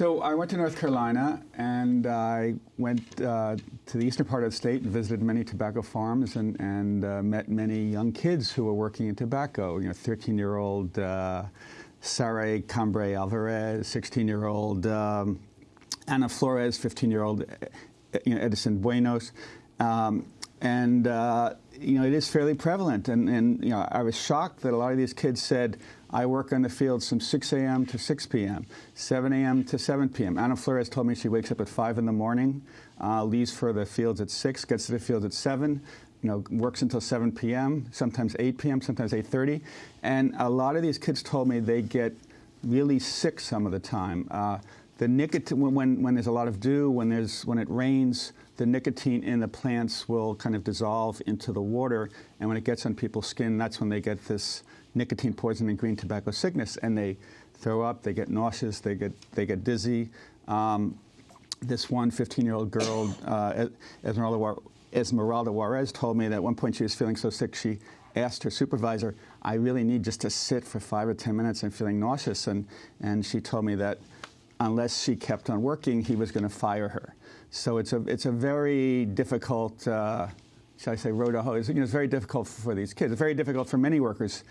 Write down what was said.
So I went to North Carolina and I went uh, to the eastern part of the state and visited many tobacco farms and, and uh, met many young kids who were working in tobacco. You know, 13-year-old uh, Sara Cambre Alvarez, 16-year-old um, Ana Flores, 15-year-old you know, Edison Buenos. Um, and uh, you know, it is fairly prevalent. And, and, you know, I was shocked that a lot of these kids said, I work on the fields from 6 a.m. to 6 p.m., 7 a.m. to 7 p.m. Ana Flores told me she wakes up at 5 in the morning, uh, leaves for the fields at 6, gets to the fields at 7, you know, works until 7 p.m., sometimes 8 p.m., sometimes 8.30. And a lot of these kids told me they get really sick some of the time. Uh, the nicotine, when, when there's a lot of dew, when, there's, when it rains, the nicotine in the plants will kind of dissolve into the water, and when it gets on people's skin, that's when they get this nicotine poisoning green tobacco sickness, and they throw up, they get nauseous, they get, they get dizzy. Um, this one 15-year-old girl, uh, Esmeralda, Esmeralda Juarez, told me that at one point she was feeling so sick she asked her supervisor, I really need just to sit for five or 10 minutes and feeling nauseous. And, and she told me that unless she kept on working, he was going to fire her. So it's a, it's a very difficult, uh, shall I say, road to hoe. It's, you know, it's very difficult for these kids. It's very difficult for many workers